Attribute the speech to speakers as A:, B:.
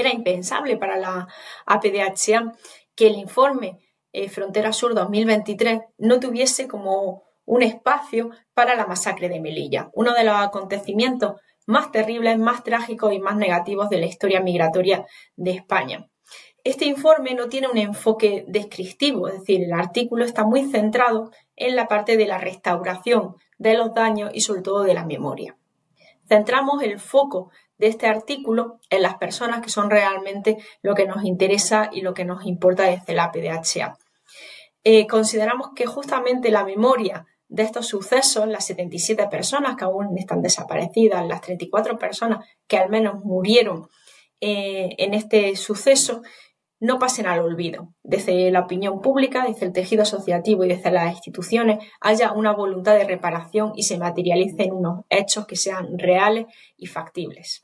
A: Era impensable para la APDHA que el informe eh, Frontera Sur 2023 no tuviese como un espacio para la masacre de Melilla, uno de los acontecimientos más terribles, más trágicos y más negativos de la historia migratoria de España. Este informe no tiene un enfoque descriptivo, es decir, el artículo está muy centrado en la parte de la restauración de los daños y sobre todo de la memoria. Centramos el foco de este artículo en las personas que son realmente lo que nos interesa y lo que nos importa desde la PDHA. Eh, consideramos que justamente la memoria de estos sucesos, las 77 personas que aún están desaparecidas, las 34 personas que al menos murieron eh, en este suceso, no pasen al olvido. Desde la opinión pública, desde el tejido asociativo y desde las instituciones haya una voluntad de reparación y se materialicen unos hechos que sean reales y factibles.